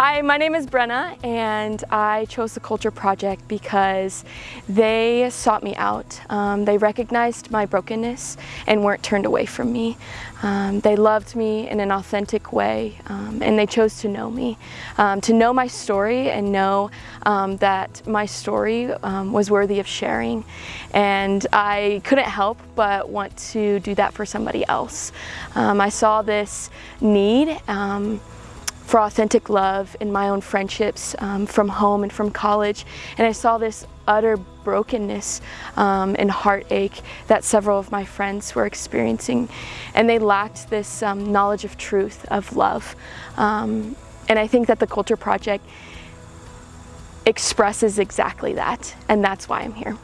Hi, my name is Brenna and I chose the Culture Project because they sought me out. Um, they recognized my brokenness and weren't turned away from me. Um, they loved me in an authentic way um, and they chose to know me, um, to know my story and know um, that my story um, was worthy of sharing. And I couldn't help but want to do that for somebody else. I saw this need for authentic love in my own friendships um, from home and from college. And I saw this utter brokenness um, and heartache that several of my friends were experiencing. And they lacked this um, knowledge of truth, of love. Um, and I think that the Culture Project expresses exactly that. And that's why I'm here.